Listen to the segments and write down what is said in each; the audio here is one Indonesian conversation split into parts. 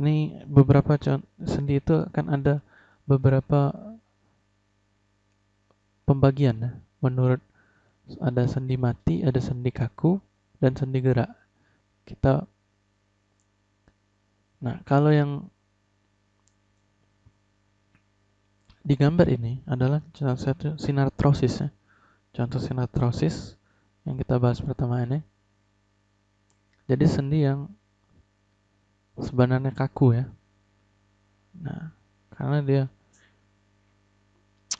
ini beberapa sendi itu akan ada beberapa pembagian ya. menurut ada sendi mati, ada sendi kaku, dan sendi gerak. Kita Nah, kalau yang digambar ini adalah contoh satu sinartrosis ya. Contoh sinartrosis yang kita bahas pertama ini. Jadi sendi yang sebenarnya kaku ya. Nah, karena dia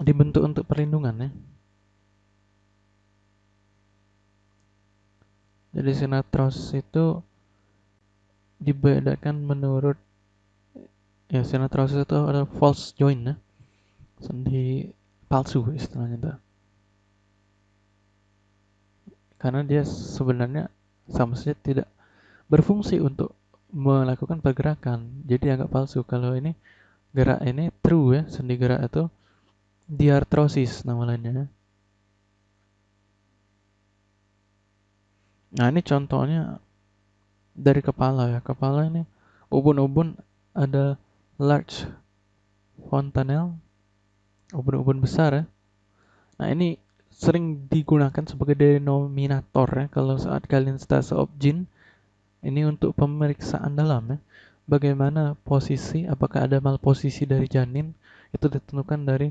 dibentuk untuk perlindungan ya. Jadi sinatros itu dibedakan menurut ya sinatros itu ada false joint ya. Sendi palsu istilahnya itu. Karena dia sebenarnya sama saja tidak berfungsi untuk melakukan pergerakan. Jadi agak palsu. Kalau ini gerak ini true ya, sendi gerak itu diartrosis nama lainnya. Nah ini contohnya dari kepala ya. Kepala ini ubun-ubun ada large fontanel, ubun-ubun besar ya. Nah ini sering digunakan sebagai denominator ya kalau saat kalian stase objin ini untuk pemeriksaan dalam ya. Bagaimana posisi, apakah ada malposisi dari janin itu ditentukan dari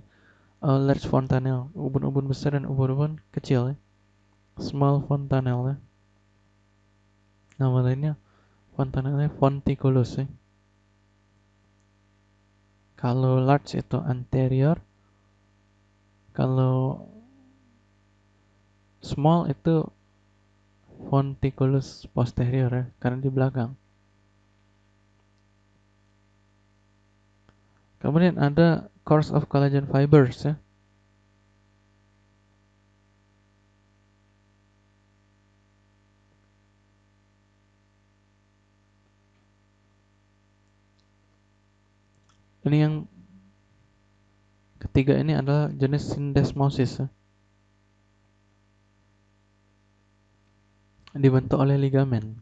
uh, large fontanel, ubun-ubun besar dan ubun-ubun kecil ya. Small fontanel ya. Nama lainnya fontanelnya fonticulus ya. Kalau large itu anterior, kalau small itu fonticulus posterior ya, karena di belakang. Kemudian ada course of collagen fibers ya. Ini yang ketiga ini adalah jenis syndesmosis ya. Dibentuk oleh ligamen.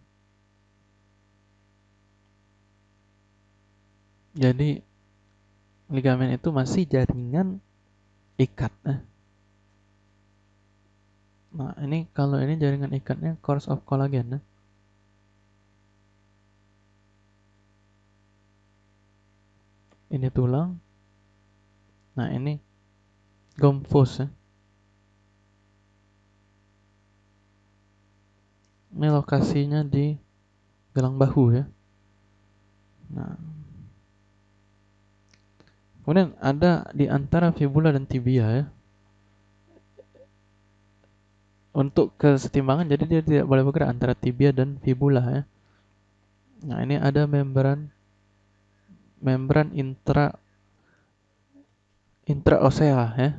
Jadi ligamen itu masih jaringan ikat. Eh. Nah ini kalau ini jaringan ikatnya course of collagen. Eh. Ini tulang. Nah ini gomfos. Eh. Ini lokasinya di gelang bahu ya. Nah. Kemudian ada di antara fibula dan tibia ya. Untuk kesetimbangan jadi dia tidak boleh bergerak antara tibia dan fibula ya. Nah, ini ada membran membran intra intraosea ya.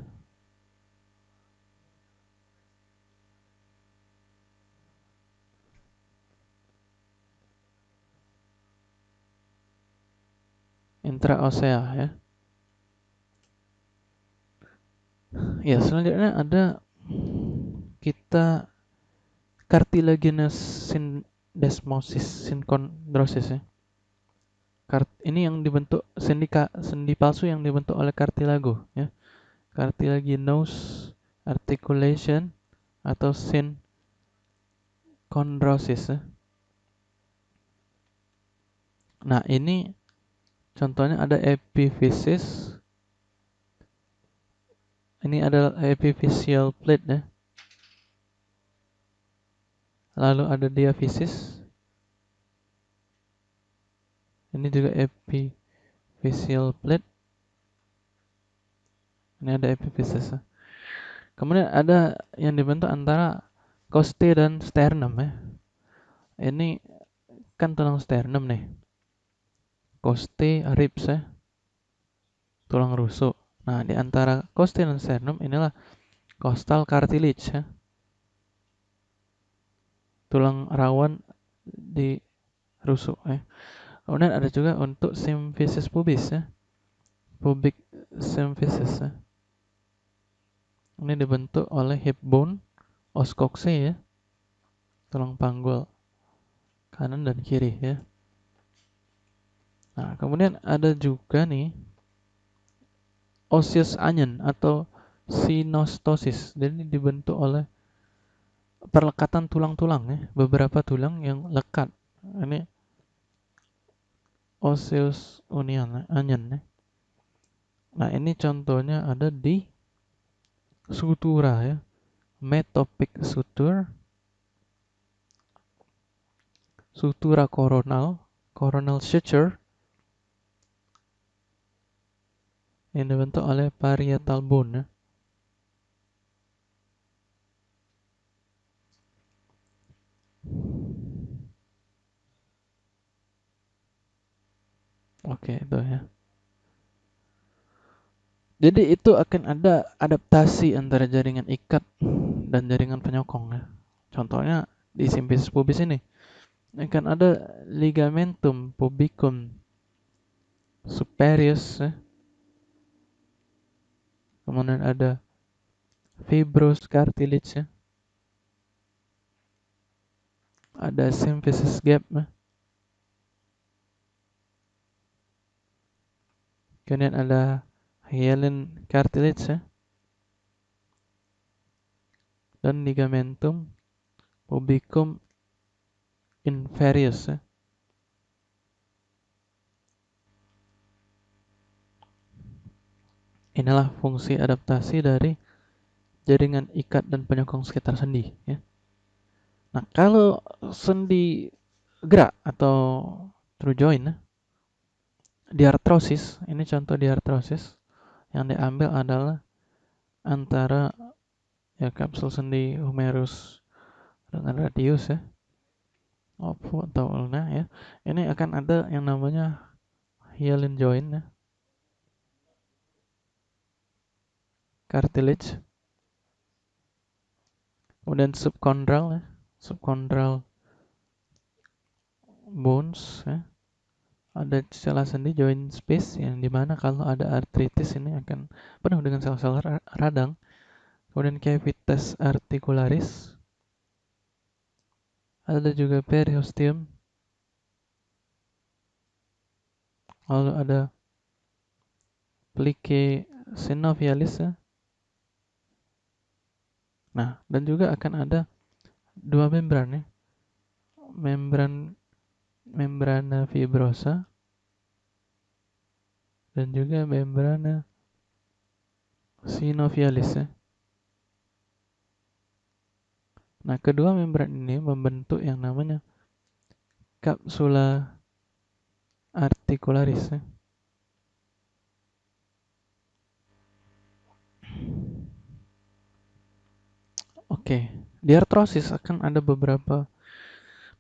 Intraosea ya. Ya, selanjutnya ada kita cartilaginous syndesmosis syncondrosis ya. Kart ini yang dibentuk sendi sendi palsu yang dibentuk oleh cartilago ya. Cartilaginous articulation atau syncondrosis ya. Nah, ini Contohnya ada epiphysis. Ini adalah epiphyseal plate ya. Lalu ada diaphysis. Ini juga epiphyseal plate. Ini ada epiphysis. Kemudian ada yang dibentuk antara coste dan sternum ya. Ini kan tulang sternum nih coste ribs ya. Tulang rusuk. Nah di antara coste dan sternum inilah costal cartilage ya. Tulang rawan di rusuk ya. Kemudian ada juga untuk symphysis pubis ya. Pubic symphysis ya. Ini dibentuk oleh hip bone os ya. Tulang panggul kanan dan kiri ya Nah, kemudian ada juga nih osseous onion atau sinostosis. Jadi dibentuk oleh perlekatan tulang-tulang ya, beberapa tulang yang lekat. Ini osseous onion, onion ya. Nah, ini contohnya ada di sutura ya. Metopic suture, sutura koronal, coronal suture, yang dibentuk oleh parietal bone ya. Oke, itu ya. Jadi itu akan ada adaptasi antara jaringan ikat dan jaringan penyokong ya. Contohnya di simpis pubis ini akan ada ligamentum pubicum superius ya. Kemudian ada fibrous cartilage ya. Ada symphysis gap ya. Kemudian ada hyaline cartilage ya. Dan ligamentum pubicum inferius ya. Inilah fungsi adaptasi dari jaringan ikat dan penyokong sekitar sendi ya. Nah, kalau sendi gerak atau true joint ya, diartrosis, ini contoh diartrosis yang diambil adalah antara ya kapsul sendi humerus dengan radius ya atau ulna ya ini akan ada yang namanya hyaline joint ya cartilage kemudian subchondral ya subchondral bones ya. Ada celah sendi joint space yang di mana kalau ada artritis ini akan penuh dengan sel-sel radang. Kemudian cavitas articularis. Ada juga periosteum. Lalu ada plique synovialis ya Nah, dan juga akan ada dua membran ya. Membran membrana fibrosa dan juga membrana sinovialis ya. Nah, kedua membran ini membentuk yang namanya kapsula articularis ya. Oke, di artrosis akan ada beberapa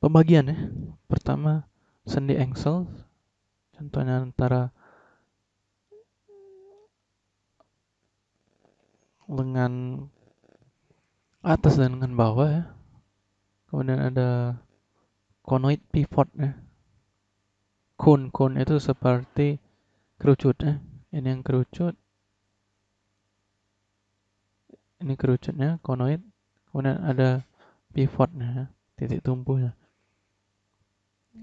pembagian ya. Pertama, sendi engsel, contohnya antara lengan atas dan lengan bawah ya. Kemudian ada conoid pivot ya. Cone, cone itu seperti kerucut ya. Ini yang kerucut. Ini kerucutnya, conoid kemudian ada pivotnya titik tumpunya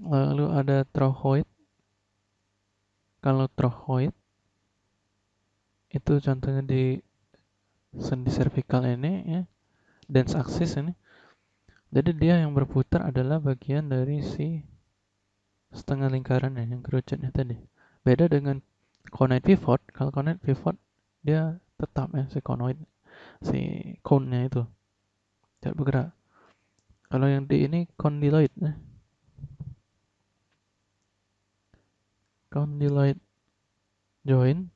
lalu ada trochoid. Kalau trochoid itu contohnya di sendi cervical ini ya dance axis ini. Jadi dia yang berputar adalah bagian dari si setengah lingkaran yang kerucutnya tadi. Beda dengan conoid pivot. Kalau conoid pivot dia tetap ya si conoid si cone-nya itu tidak bergerak. Kalau yang di ini condyloid ya. condyloid joint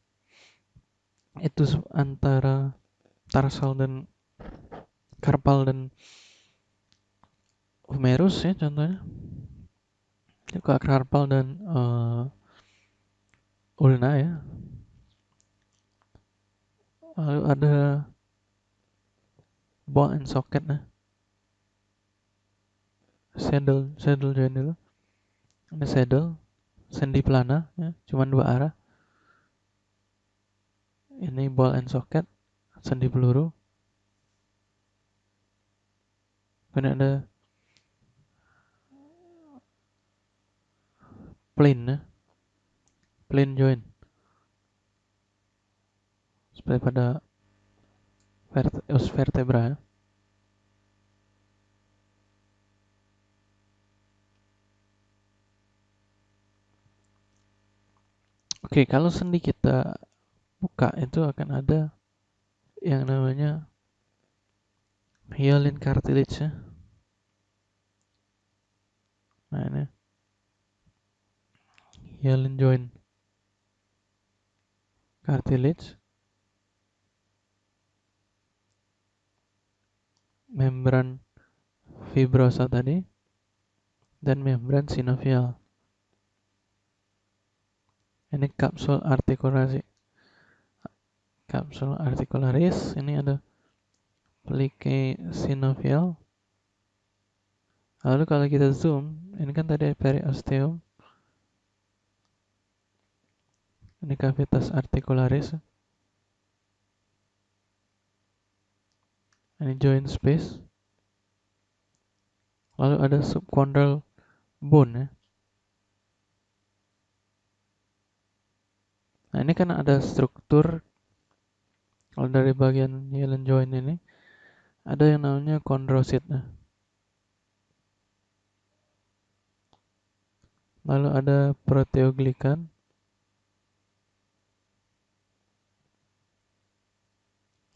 itu antara tarsal dan karpal dan humerus ya contohnya. Juga karpal dan uh, ulna ya. Lalu ada ball and socket nah. Saddle saddle dulu ini saddle sendi pelana ya, cuma dua arah. Ini ball and socket sendi peluru. Kemudian ada plane ya. plain joint. Seperti pada os vertebra ya. Oke, kalau sendi kita buka itu akan ada yang namanya hyaline cartilage ya. Nah ini hyaline joint cartilage membran fibrosa tadi dan membran sinovial. Ini kapsul artikulasi. Kapsul articularis ini ada pelike sinovial. Lalu kalau kita zoom ini kan tadi periosteum. Ini cavitas articularis ini joint space lalu ada subchondral bone ya Nah ini kan ada struktur kalau dari bagian hyaline joint ini ada yang namanya chondrosit. Nah. Lalu ada proteoglikan.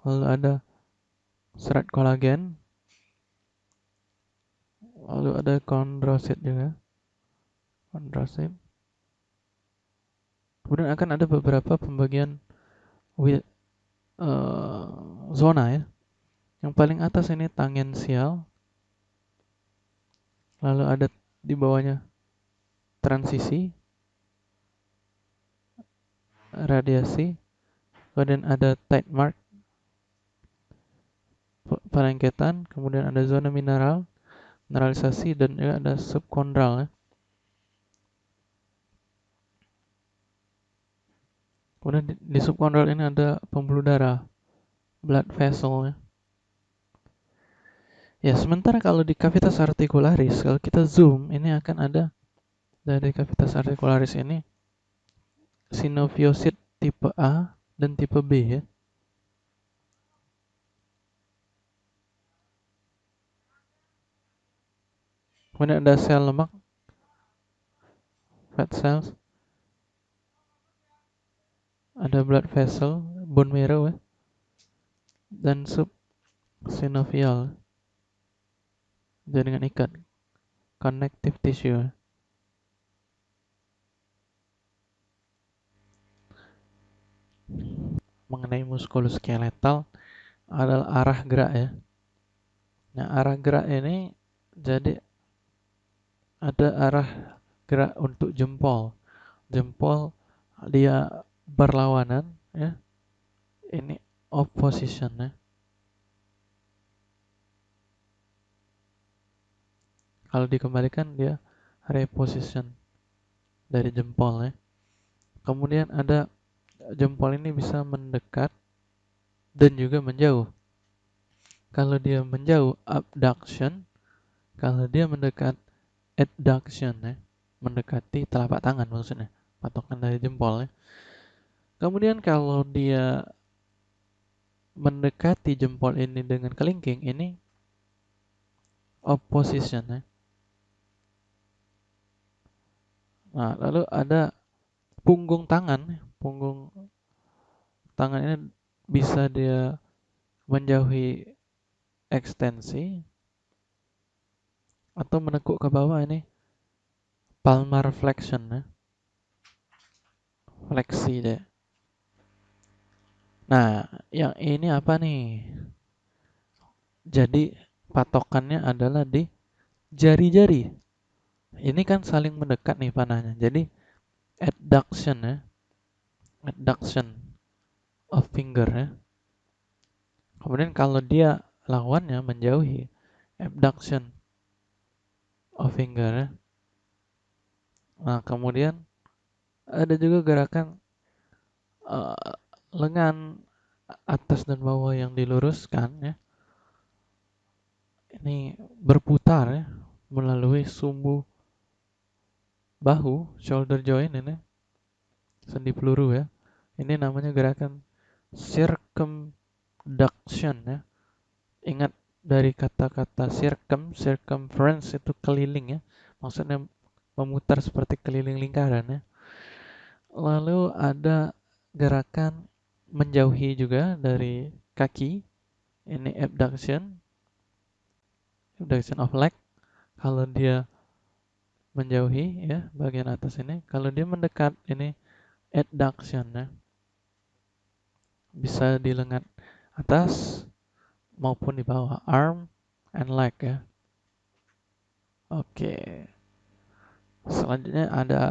Lalu ada serat kolagen. Lalu ada chondrosit juga. Chondrosit. Kemudian akan ada beberapa pembagian uh, zona ya. Yang paling atas ini tangensial. Lalu ada di bawahnya transisi, radiasi, kemudian ada tight mark, perengketan, kemudian ada zona mineral, mineralisasi, dan juga ada subkondral ya. Kemudian di, di subkondral ini ada pembuluh darah, blood vessel ya. Ya, sementara kalau di cavitas articularis, kalau kita zoom, ini akan ada dari cavitas articularis ini sinoviosit tipe A dan tipe B ya. Kemudian ada sel lemak, fat cells, ada blood vessel, bone marrow ya, dan sub synovial. Jaringan ikat connective tissue. Mengenai muskuloskeletal adalah arah gerak ya. Nah, arah gerak ini jadi ada arah gerak untuk jempol. Jempol dia berlawanan ya. Ini opposition ya. Kalau dikembalikan dia reposition dari jempol ya. Kemudian ada jempol ini bisa mendekat dan juga menjauh. Kalau dia menjauh abduction. Kalau dia mendekat adduction ya. Mendekati telapak tangan maksudnya. Patokan dari jempol ya Kemudian kalau dia mendekati jempol ini dengan kelingking, ini opposition ya. Nah, lalu ada punggung tangan, punggung tangan ini bisa dia menjauhi ekstensi atau menekuk ke bawah ini palmar flexion ya. Fleksi deh. Nah, yang ini apa nih? Jadi patokannya adalah di jari-jari. Ini kan saling mendekat nih panahnya. Jadi adduction ya. Adduction of finger ya. Kemudian kalau dia lawannya menjauhi abduction of finger ya. Nah, kemudian ada juga gerakan uh, lengan atas dan bawah yang diluruskan ya ini berputar ya melalui sumbu bahu shoulder joint ini sendi peluru ya. Ini namanya gerakan circumduction ya. Ingat dari kata-kata circum, circumference itu keliling ya. Maksudnya memutar seperti keliling lingkaran ya. Lalu ada gerakan menjauhi juga dari kaki. Ini abduction. Abduction of leg. Kalau dia menjauhi ya bagian atas ini. Kalau dia mendekat ini adduction ya. Bisa di lengan atas maupun di bawah arm and leg ya. Oke. Selanjutnya ada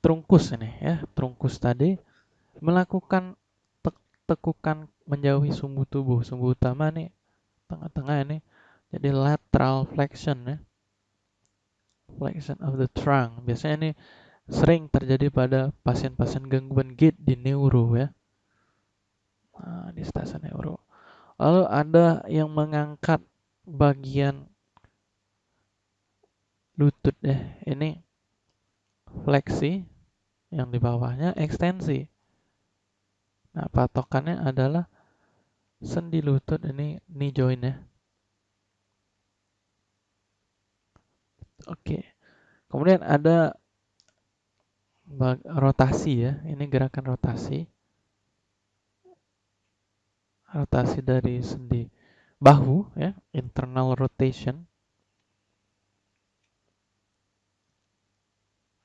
trungkus ini ya. Trungkus tadi melakukan tekukan menjauhi sumbu tubuh. Sumbu utama nih tengah-tengah ini jadi lateral flexion ya. Flexion of the trunk. Biasanya ini sering terjadi pada pasien-pasien gangguan gait di neuro ya. Nah, di stasiun neuro. Lalu ada yang mengangkat bagian lutut ya. Ini fleksi yang di bawahnya ekstensi. Nah, patokannya adalah sendi lutut ini knee joint ya. Oke. Kemudian ada rotasi ya. Ini gerakan rotasi. Rotasi dari sendi bahu ya, internal rotation.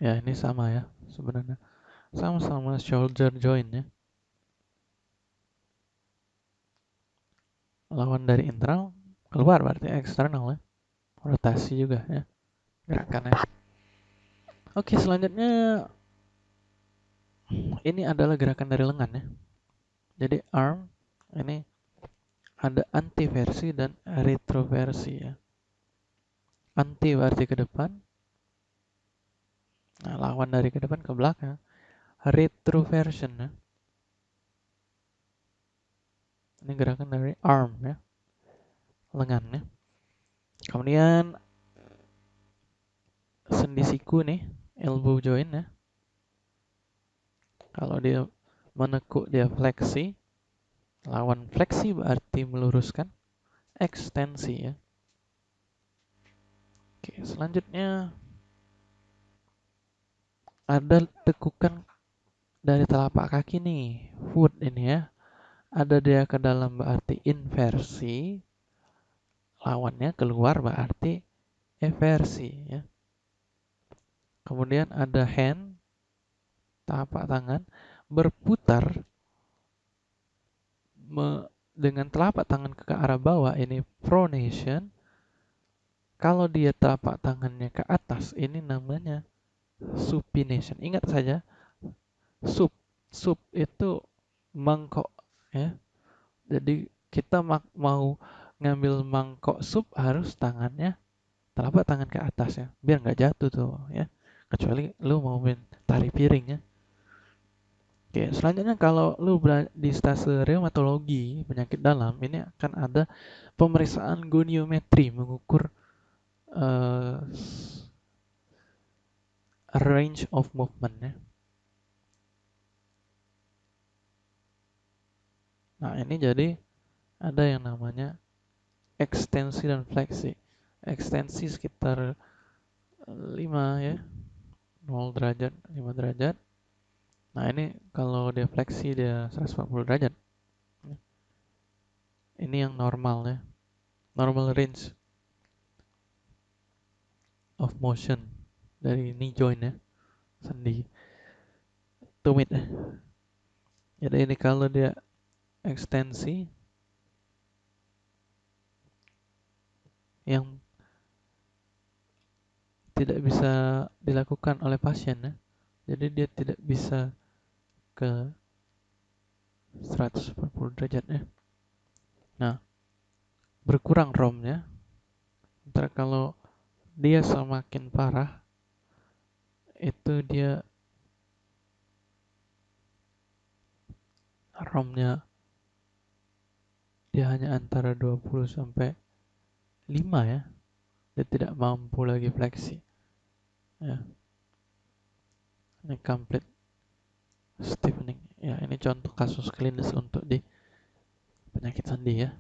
Ya, ini sama ya sebenarnya. Sama-sama shoulder joint ya. Lawan dari internal keluar berarti eksternal ya. Rotasi juga ya. Gerakannya. Oke, selanjutnya ini adalah gerakan dari lengan ya. Jadi arm ini ada antiversi dan retroversi ya. Anti berarti ke depan. Nah, lawan dari ke depan ke belakang. Retroversion ya. Ini gerakan dari arm ya. Lengan ya. Kemudian sendi siku nih, elbow joint ya. Kalau dia menekuk dia fleksi, lawan fleksi berarti meluruskan, ekstensi ya. Oke, selanjutnya ada tekukan dari telapak kaki nih, foot ini ya. Ada dia ke dalam berarti inversi, lawannya keluar berarti eversi ya. Kemudian ada hand telapak tangan berputar me, dengan telapak tangan ke arah bawah ini pronation. Kalau dia telapak tangannya ke atas ini namanya supination. Ingat saja sup sup itu mangkok ya. Jadi kita mau ngambil mangkok sup harus tangannya telapak tangan ke atas ya, biar nggak jatuh tuh ya. Kecuali lu mau main tari piring ya. Oke, selanjutnya kalau lu berada di stase reumatologi penyakit dalam, ini akan ada pemeriksaan goniometri mengukur uh, range of movement ya. Nah, ini jadi ada yang namanya ekstensi dan fleksi. Ekstensi sekitar 5 ya. 0 derajat, 5 derajat. Nah ini kalau dia fleksi dia 140 derajat. Ini yang normal ya. Normal range of motion dari knee joint ya. Sendi tumit ya. Jadi ini kalau dia ekstensi yang tidak bisa dilakukan oleh pasien ya. Jadi dia tidak bisa ke 140 derajat ya. Nah, berkurang romnya. Ntar kalau dia semakin parah, itu dia romnya dia hanya antara 20 sampai 5 ya. Dia tidak mampu lagi fleksi. Ya. ini complete stiffening ya ini contoh kasus klinis untuk di penyakit sendi ya